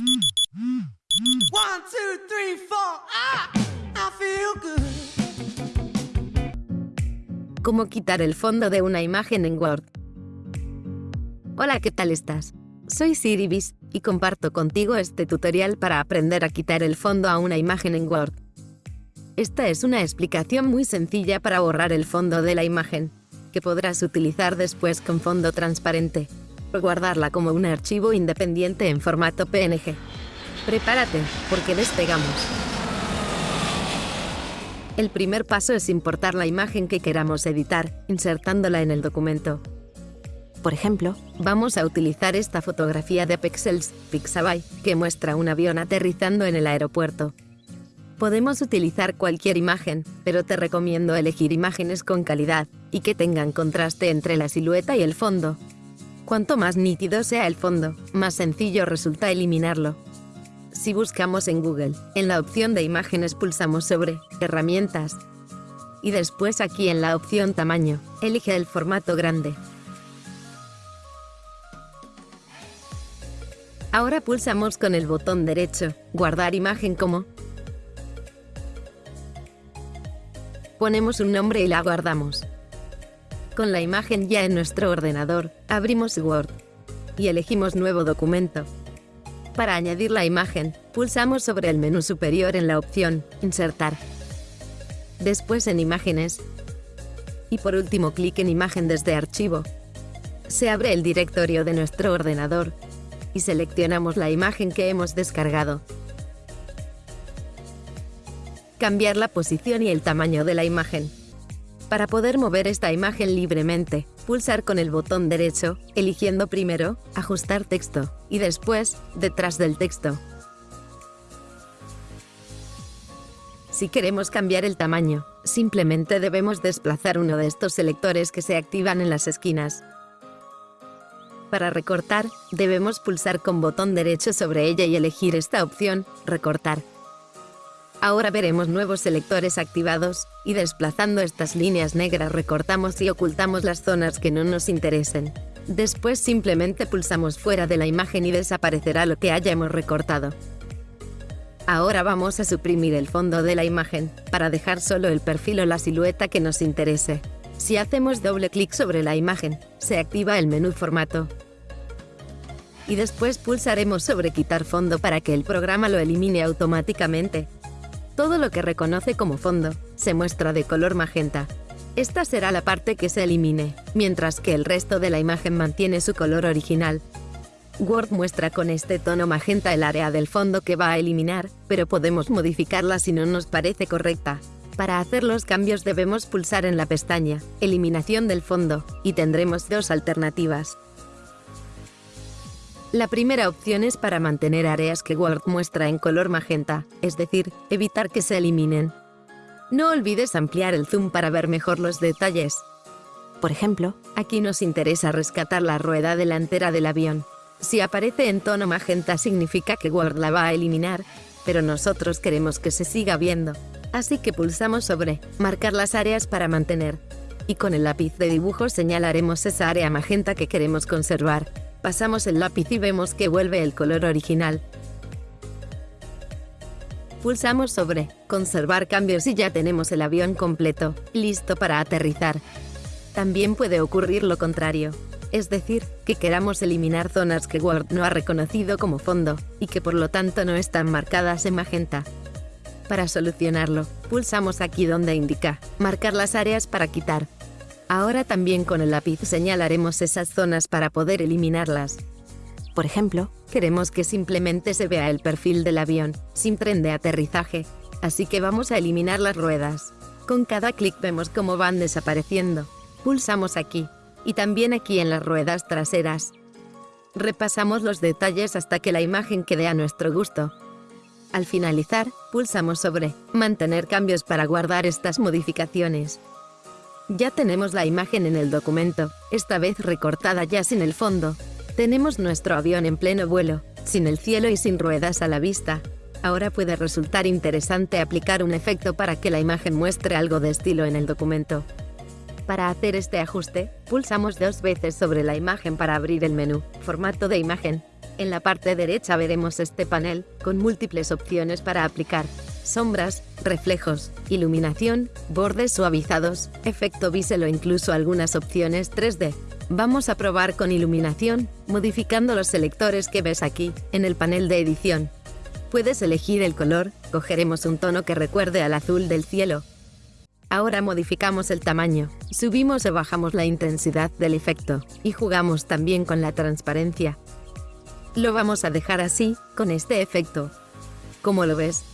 One, two, three, four. Ah. ¿Cómo quitar el fondo de una imagen en Word? Hola, ¿qué tal estás? Soy Siribis y comparto contigo este tutorial para aprender a quitar el fondo a una imagen en Word. Esta es una explicación muy sencilla para borrar el fondo de la imagen, que podrás utilizar después con fondo transparente, guardarla como un archivo independiente en formato PNG. Prepárate, porque despegamos. El primer paso es importar la imagen que queramos editar, insertándola en el documento. Por ejemplo, vamos a utilizar esta fotografía de Pexels Pixabay, que muestra un avión aterrizando en el aeropuerto. Podemos utilizar cualquier imagen, pero te recomiendo elegir imágenes con calidad y que tengan contraste entre la silueta y el fondo. Cuanto más nítido sea el fondo, más sencillo resulta eliminarlo. Si buscamos en Google, en la opción de imágenes pulsamos sobre Herramientas y después aquí en la opción Tamaño, elige el formato grande. Ahora pulsamos con el botón derecho, Guardar imagen como. Ponemos un nombre y la guardamos. Con la imagen ya en nuestro ordenador, abrimos Word y elegimos Nuevo documento. Para añadir la imagen, pulsamos sobre el menú superior en la opción Insertar. Después en Imágenes. Y por último clic en Imagen desde Archivo. Se abre el directorio de nuestro ordenador y seleccionamos la imagen que hemos descargado. Cambiar la posición y el tamaño de la imagen. Para poder mover esta imagen libremente, pulsar con el botón derecho, eligiendo primero Ajustar texto y después Detrás del texto. Si queremos cambiar el tamaño, simplemente debemos desplazar uno de estos selectores que se activan en las esquinas. Para recortar, debemos pulsar con botón derecho sobre ella y elegir esta opción, Recortar. Ahora veremos nuevos selectores activados, y desplazando estas líneas negras recortamos y ocultamos las zonas que no nos interesen. Después simplemente pulsamos fuera de la imagen y desaparecerá lo que hayamos recortado. Ahora vamos a suprimir el fondo de la imagen, para dejar solo el perfil o la silueta que nos interese. Si hacemos doble clic sobre la imagen, se activa el menú Formato. Y después pulsaremos sobre Quitar fondo para que el programa lo elimine automáticamente. Todo lo que reconoce como fondo se muestra de color magenta. Esta será la parte que se elimine, mientras que el resto de la imagen mantiene su color original. Word muestra con este tono magenta el área del fondo que va a eliminar, pero podemos modificarla si no nos parece correcta. Para hacer los cambios debemos pulsar en la pestaña Eliminación del fondo y tendremos dos alternativas. La primera opción es para mantener áreas que Word muestra en color magenta, es decir, evitar que se eliminen. No olvides ampliar el zoom para ver mejor los detalles. Por ejemplo, aquí nos interesa rescatar la rueda delantera del avión. Si aparece en tono magenta significa que Word la va a eliminar, pero nosotros queremos que se siga viendo. Así que pulsamos sobre Marcar las áreas para mantener. Y con el lápiz de dibujo señalaremos esa área magenta que queremos conservar. Pasamos el lápiz y vemos que vuelve el color original. Pulsamos sobre Conservar cambios y ya tenemos el avión completo, listo para aterrizar. También puede ocurrir lo contrario, es decir, que queramos eliminar zonas que Word no ha reconocido como fondo, y que por lo tanto no están marcadas en magenta. Para solucionarlo, pulsamos aquí donde indica Marcar las áreas para quitar. Ahora también con el lápiz señalaremos esas zonas para poder eliminarlas. Por ejemplo, queremos que simplemente se vea el perfil del avión, sin tren de aterrizaje, así que vamos a eliminar las ruedas. Con cada clic vemos cómo van desapareciendo. Pulsamos aquí, y también aquí en las ruedas traseras. Repasamos los detalles hasta que la imagen quede a nuestro gusto. Al finalizar, pulsamos sobre Mantener cambios para guardar estas modificaciones. Ya tenemos la imagen en el documento, esta vez recortada ya sin el fondo. Tenemos nuestro avión en pleno vuelo, sin el cielo y sin ruedas a la vista. Ahora puede resultar interesante aplicar un efecto para que la imagen muestre algo de estilo en el documento. Para hacer este ajuste, pulsamos dos veces sobre la imagen para abrir el menú Formato de imagen. En la parte derecha veremos este panel, con múltiples opciones para aplicar sombras, reflejos, iluminación, bordes suavizados, efecto bisel o incluso algunas opciones 3D. Vamos a probar con iluminación, modificando los selectores que ves aquí, en el panel de edición. Puedes elegir el color, cogeremos un tono que recuerde al azul del cielo. Ahora modificamos el tamaño, subimos o bajamos la intensidad del efecto, y jugamos también con la transparencia. Lo vamos a dejar así, con este efecto. ¿Cómo lo ves?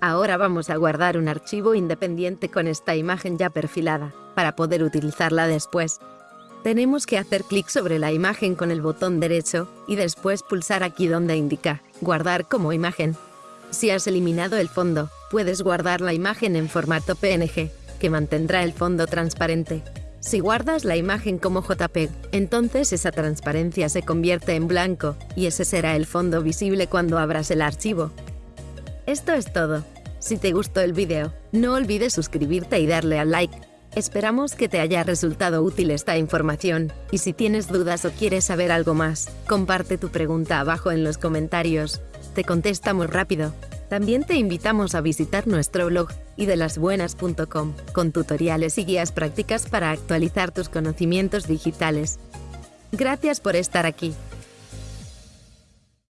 Ahora vamos a guardar un archivo independiente con esta imagen ya perfilada, para poder utilizarla después. Tenemos que hacer clic sobre la imagen con el botón derecho y después pulsar aquí donde indica Guardar como imagen. Si has eliminado el fondo, puedes guardar la imagen en formato PNG, que mantendrá el fondo transparente. Si guardas la imagen como JPEG, entonces esa transparencia se convierte en blanco y ese será el fondo visible cuando abras el archivo. Esto es todo. Si te gustó el vídeo, no olvides suscribirte y darle al like. Esperamos que te haya resultado útil esta información, y si tienes dudas o quieres saber algo más, comparte tu pregunta abajo en los comentarios. Te contestamos rápido. También te invitamos a visitar nuestro blog idelasbuenas.com con tutoriales y guías prácticas para actualizar tus conocimientos digitales. Gracias por estar aquí.